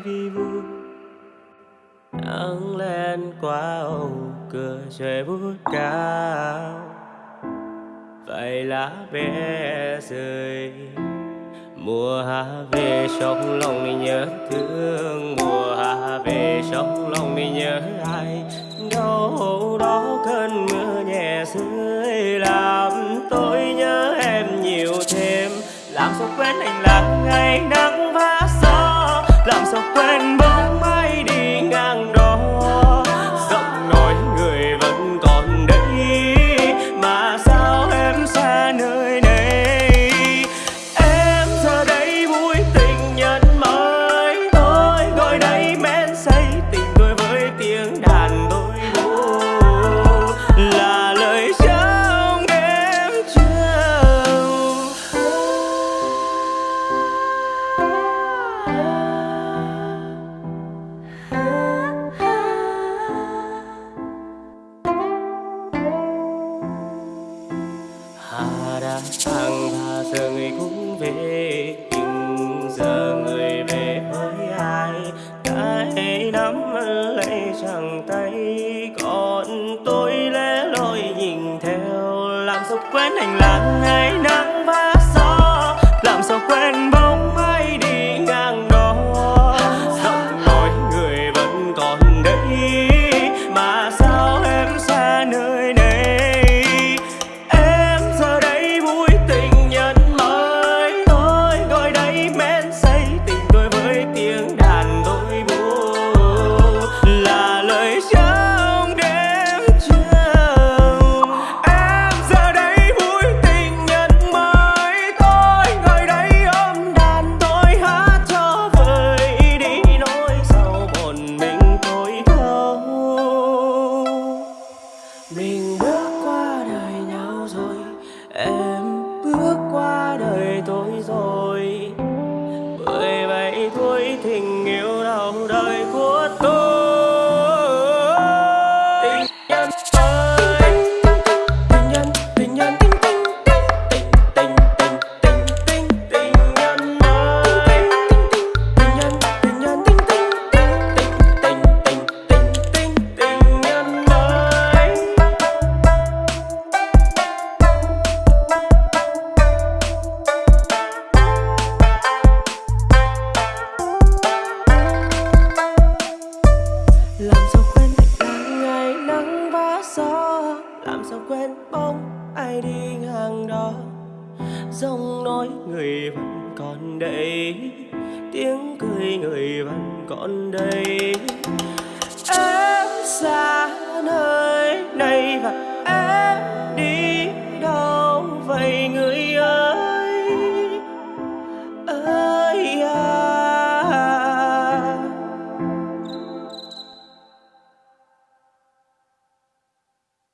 gió vi vu nắng lên qua ô cửa trời bút cao. Vậy lá bé rơi, mùa hạ về trong lòng mình nhớ thương. Mùa hạ về trong lòng mình nhớ ai, đâu đó cơn mưa nhẹ rơi. Làm tôi nhớ em nhiều thêm, làm sao quên anh lặng ngày nắng vàng. làm sao quen với bàn tay. Còn tôi lẽ loi nhìn theo, làm sốc quen hành lang ngày năm. Em bước qua đời tôi rồi. Mười bảy tuổi tình yêu đầu đời của quên bóng, ai đi ngang đó. Giọng nói người vẫn còn đây, tiếng cười người vẫn còn đây. Em xa